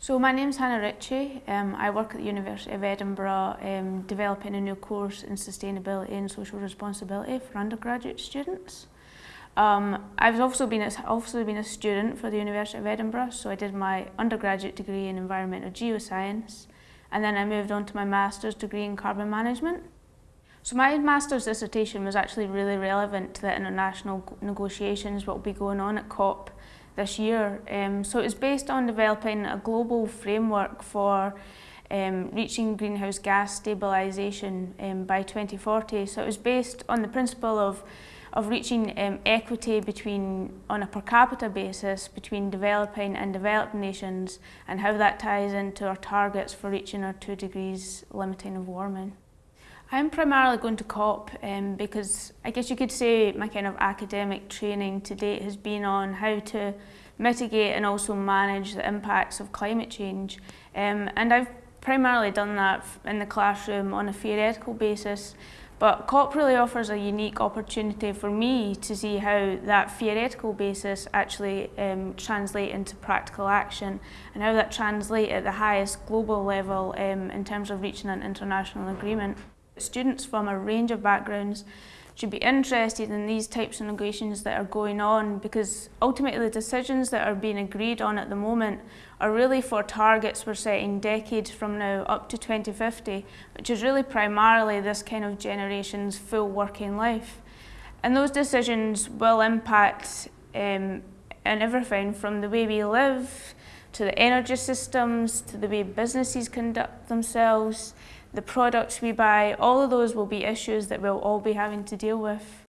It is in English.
So my name's Hannah Ritchie. Um, I work at the University of Edinburgh um, developing a new course in sustainability and social responsibility for undergraduate students. Um, I've also been, a, also been a student for the University of Edinburgh, so I did my undergraduate degree in environmental geoscience, and then I moved on to my master's degree in carbon management. So my master's dissertation was actually really relevant to the international negotiations what will be going on at COP this year. Um, so it was based on developing a global framework for um, reaching greenhouse gas stabilisation um, by 2040. So it was based on the principle of of reaching um, equity between on a per capita basis between developing and developed nations and how that ties into our targets for reaching our two degrees limiting of warming. I'm primarily going to COP um, because I guess you could say my kind of academic training to date has been on how to mitigate and also manage the impacts of climate change. Um, and I've primarily done that in the classroom on a theoretical basis. But COP really offers a unique opportunity for me to see how that theoretical basis actually um, translate into practical action and how that translate at the highest global level um, in terms of reaching an international agreement. Students from a range of backgrounds should be interested in these types of negotiations that are going on because ultimately the decisions that are being agreed on at the moment are really for targets we're setting decades from now up to 2050, which is really primarily this kind of generation's full working life. And those decisions will impact um, in everything from the way we live, to the energy systems, to the way businesses conduct themselves, the products we buy, all of those will be issues that we'll all be having to deal with.